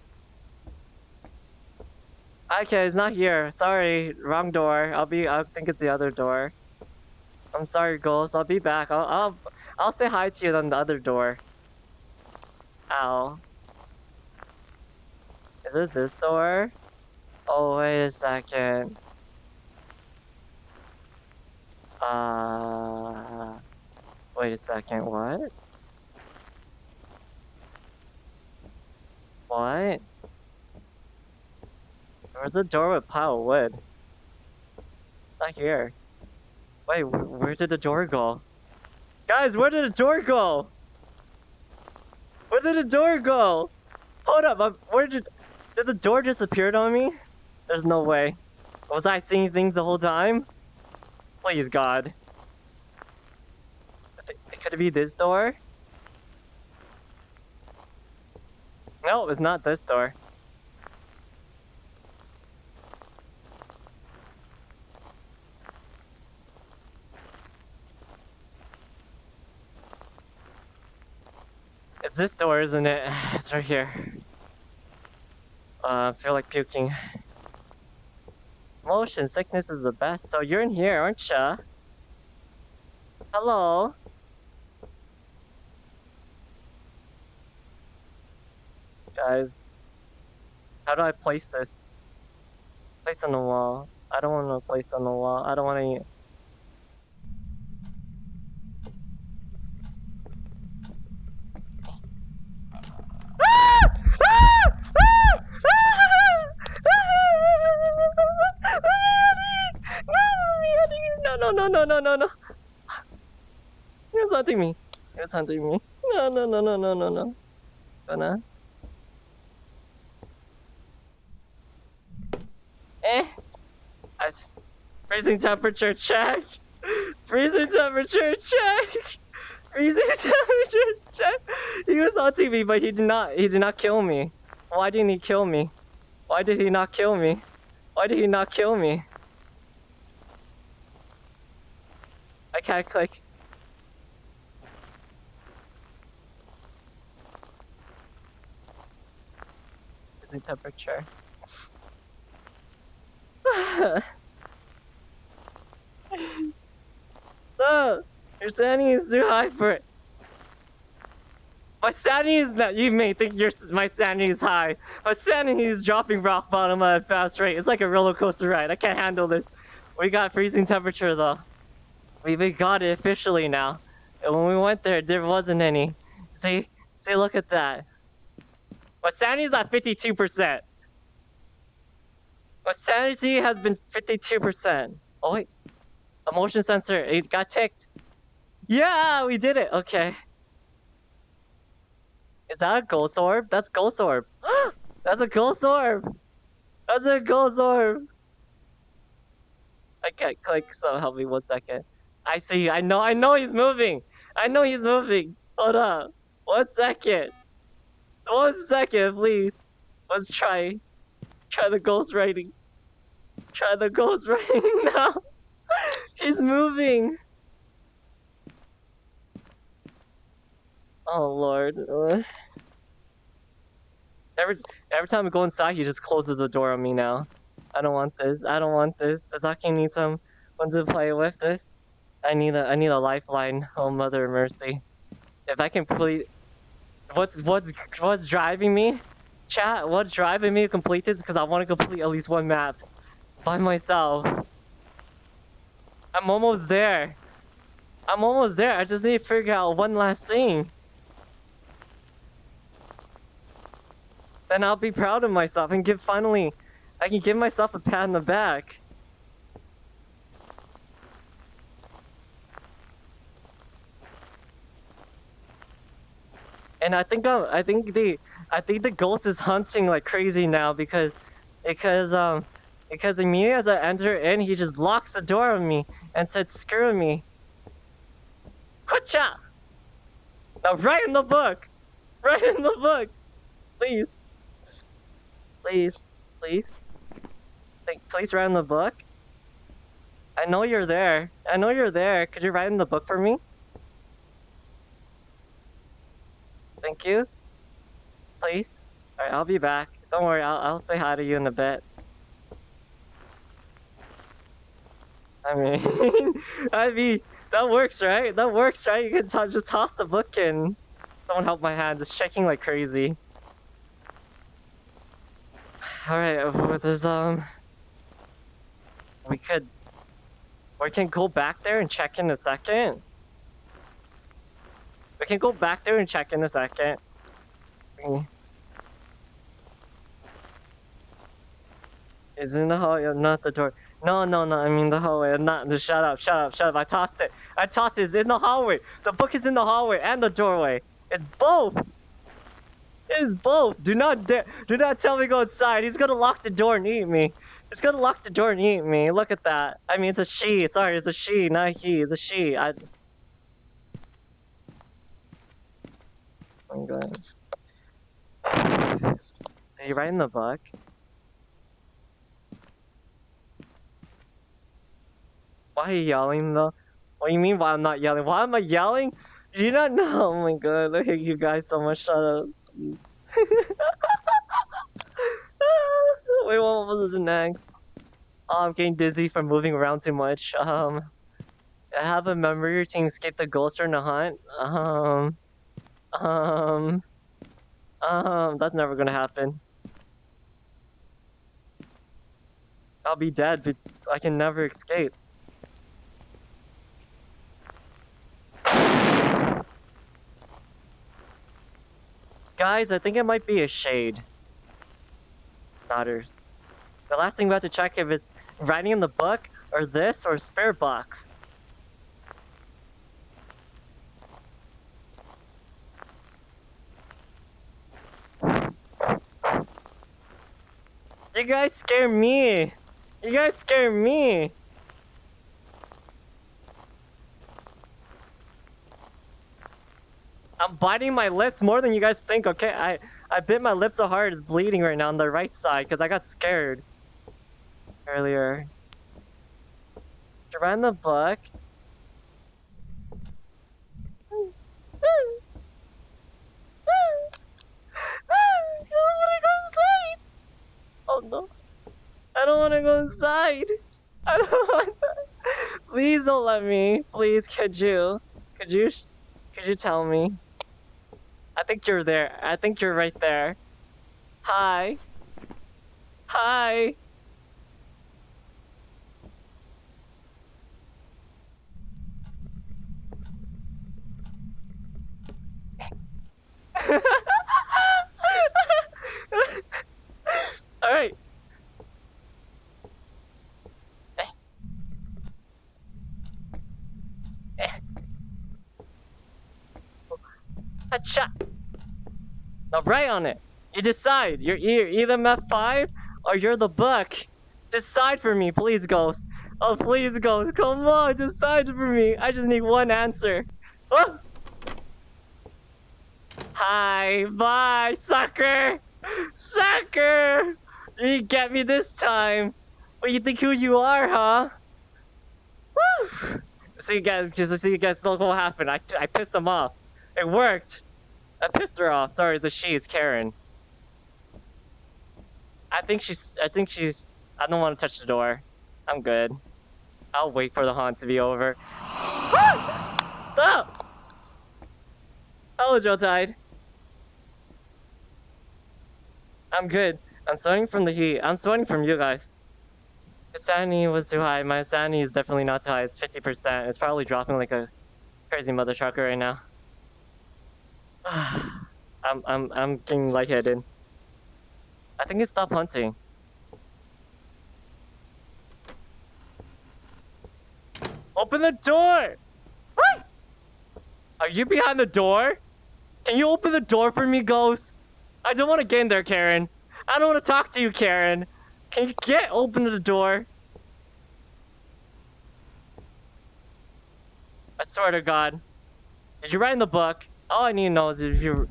Okay, it's not here. Sorry, wrong door. I'll be. I think it's the other door. I'm sorry, Ghost. I'll be back. I'll. I'll. I'll say hi to you on the other door. Ow. Is it this door? Oh, wait a second. Uh. Wait a second. What? What? Where's the door with pile of wood? Not here. Wait, where did the door go? Guys, where did the door go? Where did the door go? Hold up, I'm, where did... Did the door disappear on me? There's no way. Was I seeing things the whole time? Please, God. Could it be this door? No, it's not this door. It's this door, isn't it? It's right here. Uh, I feel like puking. Motion sickness is the best. So you're in here, aren't ya? Hello? Guys, how do I place this? Place on the wall. I don't want to place on the wall. I don't want to. No, no, no, no. He was hunting me. He was hunting me. No, no, no, no, no, no, no. Gonna. Eh. I s- freezing temperature check. Freezing temperature check. Freezing temperature check. He was hunting me, but he did not. He did not kill me. Why didn't he kill me? Why did he not kill me? Why did he not kill me? I can't click. Freezing temperature. so, your sanity is too high for it. My sanity is not. You may think your my sanity is high. My sanity is dropping rock bottom at a fast rate. It's like a roller coaster ride. I can't handle this. We got freezing temperature though. We we got it officially now. And when we went there, there wasn't any. See, see, look at that. My sanity's at fifty-two percent. My sanity has been 52%. Oh wait. A motion sensor, it got ticked. Yeah, we did it. Okay. Is that a ghost orb? That's ghost orb. That's a ghost orb. That's a ghost orb. I can't click, so help me one second. I see, I know, I know he's moving. I know he's moving. Hold up. One second. One second, please. Let's try. Try the ghost writing. Try the ghost writing now. He's moving. Oh lord. Every every time I go inside, he just closes the door on me now. I don't want this. I don't want this. Does Aki need some? someone to play with this? I need a I need a lifeline. Oh mother mercy. If I can complete what's what's what's driving me? Chat, what's driving me to complete this? Because I want to complete at least one map by myself. I'm almost there. I'm almost there. I just need to figure out one last thing. Then I'll be proud of myself and give finally, I can give myself a pat on the back. And I think I'm, I think the I think the ghost is hunting like crazy now because because um because immediately as I enter in, he just locks the door on me and said, "Screw me." Kucha! Now write in the book. Write in the book, please. Please, please. Think, please write in the book. I know you're there. I know you're there. Could you write in the book for me? Thank you. Please. Alright, I'll be back. Don't worry, I'll, I'll say hi to you in a bit. I mean, I mean, that works, right? That works, right? You can to just toss the book in. Someone help my hand. It's shaking like crazy. Alright, there's, um... We could... We can go back there and check in a second. We can go back there and check in a second. Is in the hallway, not the door. No, no, no, I mean the hallway, not the shut up, shut up, shut up. I tossed it. I tossed it. It's in the hallway. The book is in the hallway and the doorway. It's both. It is both. Do not dare. Do not tell me go inside. He's gonna lock the door and eat me. He's gonna lock the door and eat me. Look at that. I mean, it's a she. Sorry, it's a she, not he. It's a she. I. I'm going. Are you writing the book? Why are you yelling though? What do you mean why I'm not yelling? Why am I yelling? Do you not know? Oh my god, I hate you guys so much. Shut up. Wait, what was it next? Oh, I'm getting dizzy from moving around too much. Um, I have a memory team escape the ghost during the hunt. Um, um, um, that's never gonna happen. I'll be dead, but I can never escape. Guys, I think it might be a shade. Daughters. The last thing we have to check if it's writing in the book, or this, or spirit box. You guys scare me! You guys scare me! I'm biting my lips more than you guys think, okay? I, I bit my lips so hard it's bleeding right now on the right side because I got scared earlier. Run the book. Oh no. I don't want to go inside. I don't want that. Please don't let me. Please, could you? Could you? Could you tell me? I think you're there. I think you're right there. Hi. Hi. All right. Hacha. Now write on it. You decide. You're either F5 or you're the book. Decide for me, please, Ghost. Oh, please, Ghost. Come on, decide for me. I just need one answer. Oh! Hi, bye, sucker! Sucker! You get me this time. What you think who you are, huh? Woo! So you guys, just so you guys know what happened. I, I pissed him off. It worked! I pissed her off. Sorry, it's a she. It's Karen. I think she's... I think she's... I don't want to touch the door. I'm good. I'll wait for the haunt to be over. Stop! Hello, Joe Tide. I'm good. I'm sweating from the heat. I'm sweating from you guys. The sanity was too high. My sanity is definitely not too high. It's 50%. It's probably dropping like a crazy mother trucker right now. I'm I'm I'm getting lightheaded. I think it stopped hunting. Open the door! Are you behind the door? Can you open the door for me, Ghost? I don't want to get in there, Karen. I don't want to talk to you, Karen. Can you get open the door? I swear to God. Did you write in the book? All I need to know is if you.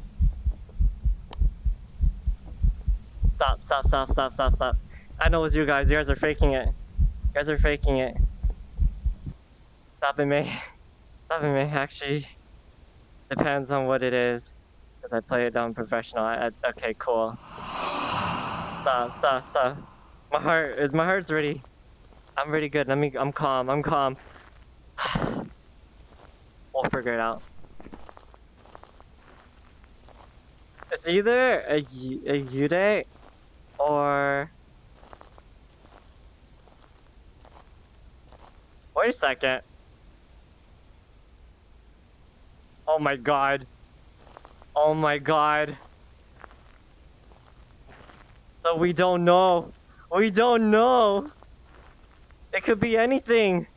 Stop, stop, stop, stop, stop, stop. I know it's you guys. You guys are faking it. You guys are faking it. Stop it, May. Stop it, May. Actually, depends on what it is. Because I play it on professional. I, I, okay, cool. Stop, stop, stop. My heart is my heart's ready. I'm really good. Let me. I'm calm. I'm calm. we'll figure it out. It's either a a Yude or. Wait a second. Oh my god. Oh my god. So we don't know. We don't know. It could be anything.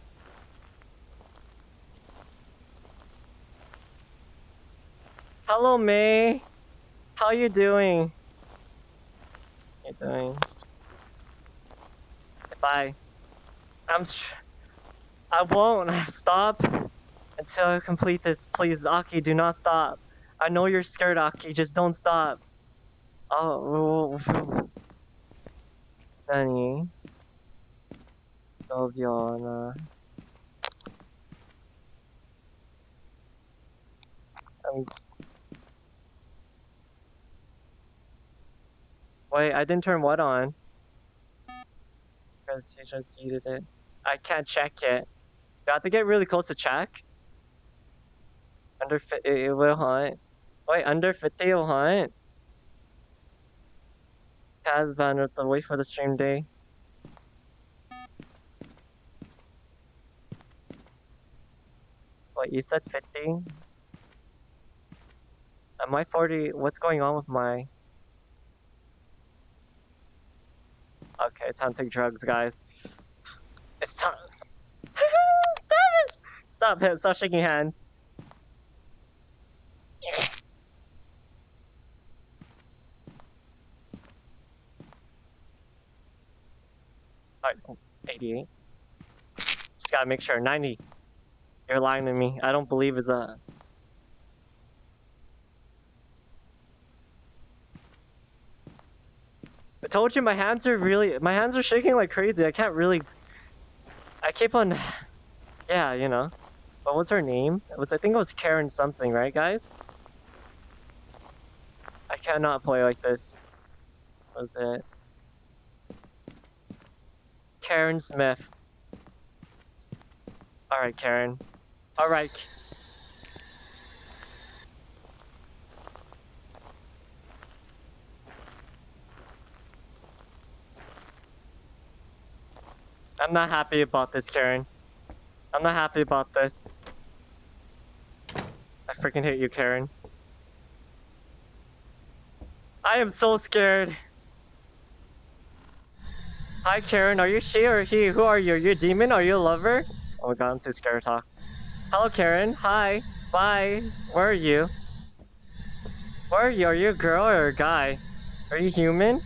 Hello, May. How you doing? You doing? Bye. I'm. Sh- I won't stop until I complete this. Please, Aki, do not stop. I know you're scared, Aki. Just don't stop. Oh, Danny. Sylviana. Um, wait, I didn't turn what on? Because you just needed it. I can't check it. You have to get really close to check. Under it will hunt. Wait, under 50 will hunt? Kaz banner to wait for the stream day. What, you said 50? Am I 40? What's going on with my... Okay, time to take drugs, guys. It's time. Stop it! Stop shaking hands. It's 88. Just gotta make sure. 90. You're lying to me. I don't believe it's a. I told you my hands are really. My hands are shaking like crazy. I can't really. I keep on. Yeah, you know. What was her name? It was. I think it was Karen something, right, guys? I cannot play like this. What was it? Karen Smith. Alright, Karen. Alright. I'm not happy about this, Karen. I'm not happy about this. I freaking hate you, Karen. I am so scared. Hi, Karen. Are you she or he? Who are you? Are you a demon? Are you a lover? Oh my god, I'm too scared to talk. Hello, Karen. Hi. Bye. Where are you? Where are you? Are you a girl or a guy? Are you human?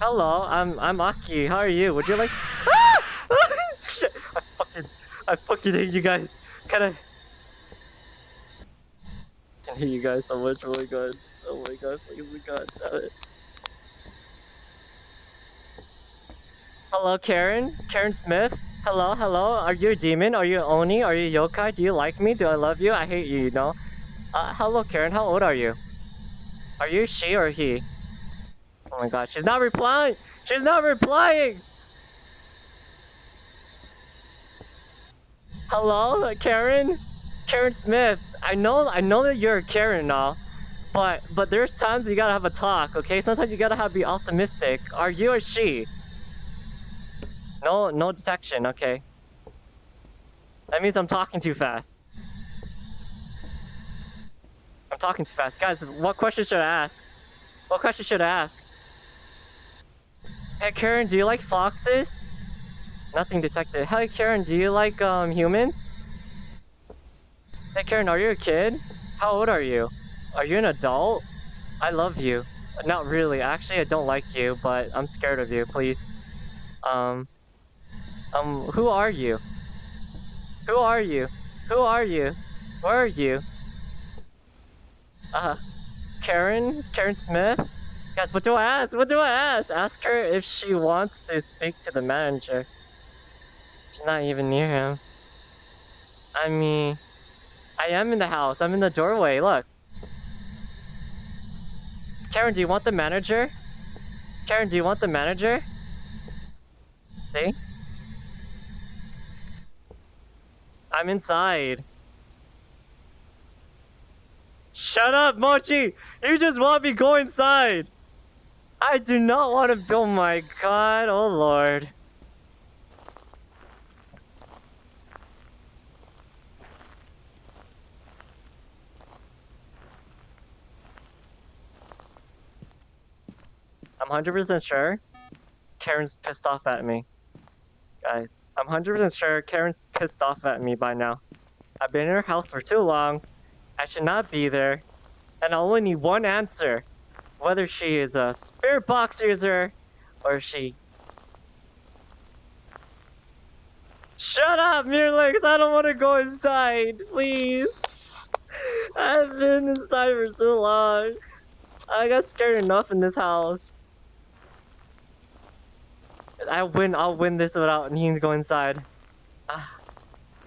Hello, I'm I'm Aki. How are you? Would you like? Ah! Shit! I fucking I fucking hate you guys. Can I? I hate you guys so much. Oh my god. Oh my god. Oh my god. Damn it. Hello, Karen. Karen Smith. Hello, hello. Are you a demon? Are you Oni? Are you yokai? Do you like me? Do I love you? I hate you, you know? Uh, hello, Karen. How old are you? Are you she or he? Oh my god, she's not replying! She's not replying! Hello, Karen? Karen Smith. I know I know that you're a Karen now. But but there's times you gotta have a talk, okay? Sometimes you gotta have be optimistic. Are you or she? No, no detection. Okay. That means I'm talking too fast. I'm talking too fast, guys. What question should I ask? What question should I ask? Hey, Karen, do you like foxes? Nothing detected. Hey, Karen, do you like um humans? Hey, Karen, are you a kid? How old are you? Are you an adult? I love you. Not really. Actually, I don't like you, but I'm scared of you. Please. Um. Um. Who are you? Who are you? Who are you? Where are you? Uh. Karen? Karen Smith? Guys, what do I ask? What do I ask? Ask her if she wants to speak to the manager. She's not even near him. I mean, I am in the house. I'm in the doorway. Look. Karen, do you want the manager? Karen, do you want the manager? See? I'm inside. Shut up, Mochi! You just want me go inside! I do not want to. Oh my god, oh lord. I'm 100% sure Karen's pissed off at me. Guys, I'm 100% sure Karen's pissed off at me by now. I've been in her house for too long. I should not be there. And I only need one answer. Whether she is a spirit box user or she... Shut up, Mirlex! I don't want to go inside, please! I've been inside for so long. I got scared enough in this house. I win. I'll win this without needing to go inside. Ah,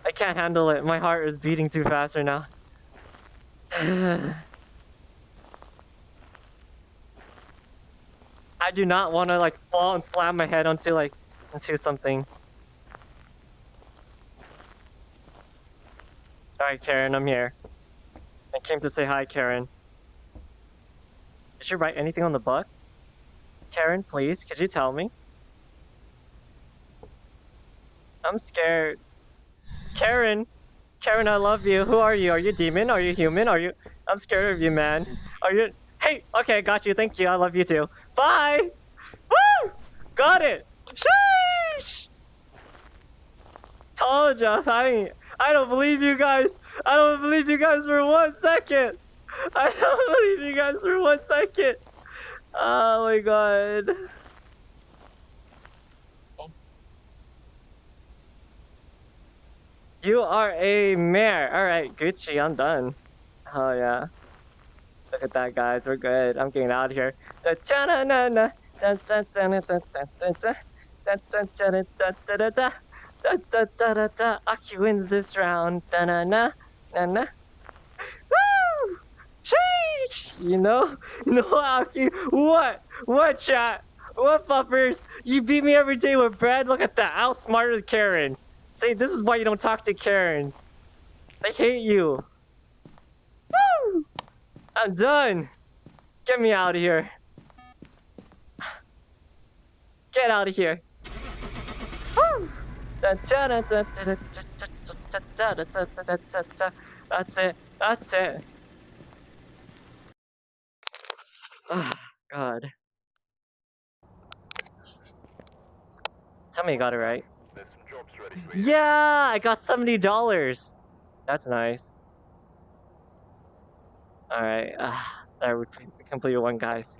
I can't handle it. My heart is beating too fast right now. I do not want to like fall and slam my head onto like into something. Alright, Karen, I'm here. I came to say hi, Karen. Did you write anything on the book? Karen, please, could you tell me? I'm scared. Karen! Karen, I love you. Who are you? Are you demon? Are you human? Are you... I'm scared of you, man. Are you... Hey! Okay, got you. Thank you. I love you too. Bye! Woo! Got it! Sheesh! Told ya. I, I don't believe you guys. I don't believe you guys for one second. I don't believe you guys for one second. Oh my god. You are a Mare. Alright, Gucci, I'm done. Oh yeah. Look at that, guys. We're good. I'm getting out of here. Aki wins this round. Da na na na na. Woo! Sheesh! You know? No, Aki. What? What, chat? What, buffers? You beat me every day with bread? Look at that. Outsmarted Karen. See, this is why you don't talk to Karens. They hate you. Woo! I'm done. Get me out of here. Get out of here. Woo! That's it. That's it. Oh, God. Tell me you got it right. There's some jobs ready for you. Yeah, I got seventy dollars. That's nice. All right, uh, there we completed one, guys.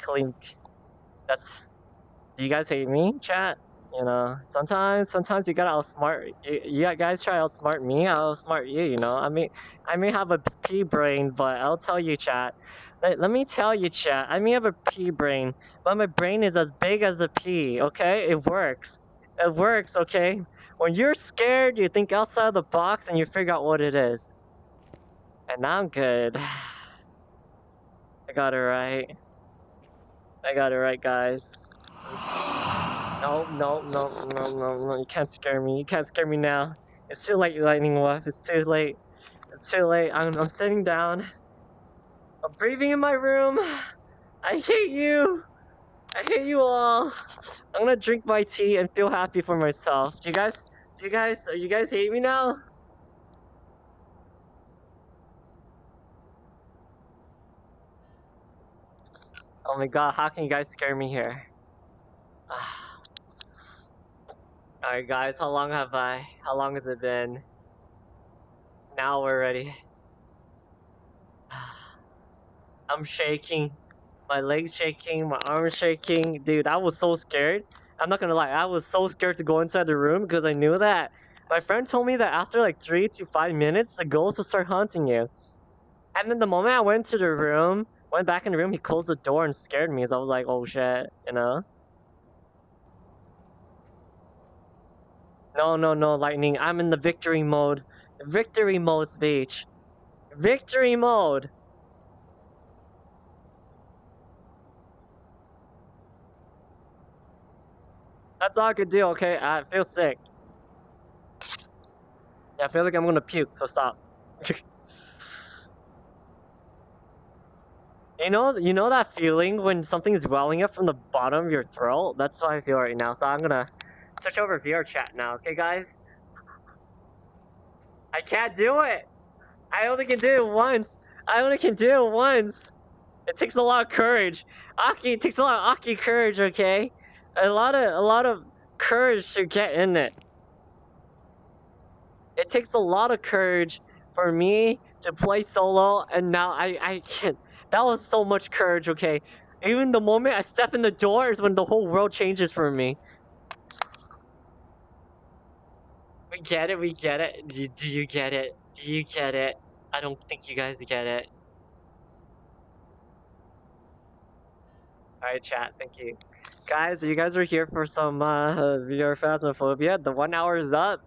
Clink. That's. Do you guys hate me, chat? You know, sometimes, sometimes you gotta outsmart. You, you guys try outsmart me, I'll outsmart you. You know, I mean, I may have a pea brain, but I'll tell you, chat. Let, let me tell you, chat. I may have a pea brain, but my brain is as big as a pea. Okay, it works. It works, okay? When you're scared, you think outside the box and you figure out what it is. And I'm good. I got it right. I got it right, guys. No, no, no, no, no, no. You can't scare me. You can't scare me now. It's too late, Lightning Wolf. It's too late. It's too late. I'm, I'm sitting down. I'm breathing in my room. I hate you. I hate you all. I'm gonna drink my tea and feel happy for myself. Do you guys, do you guys, are you guys hate me now? Oh my god, how can you guys scare me here? Alright guys, how long have I, how long has it been? Now we're ready. I'm shaking. My legs shaking, my arms shaking. Dude, I was so scared. I'm not gonna lie, I was so scared to go inside the room because I knew that my friend told me that after like three to five minutes, the ghost will start haunting you. And then the moment I went to the room, went back in the room, he closed the door and scared me. So I was like, oh shit, you know? No, no, no, Lightning. I'm in the victory mode. Victory mode, speech. Victory mode. That's all I could do, okay? I feel sick. Yeah, I feel like I'm gonna puke, so stop. you know, you know that feeling when something's welling up from the bottom of your throat? That's how I feel right now. So I'm gonna switch over VR chat now, okay, guys? I can't do it. I only can do it once. I only can do it once. It takes a lot of courage. Aki, it takes a lot of Aki courage, okay? A lot of a lot of courage to get in it. It takes a lot of courage for me to play solo, and now I I can't. That was so much courage, okay? Even the moment I step in the door is when the whole world changes for me. We get it, we get it. Do, do you get it? Do you get it? I don't think you guys get it. Alright, chat, thank you. Guys, you guys are here for some uh, VR Phasmophobia. The one hour is up.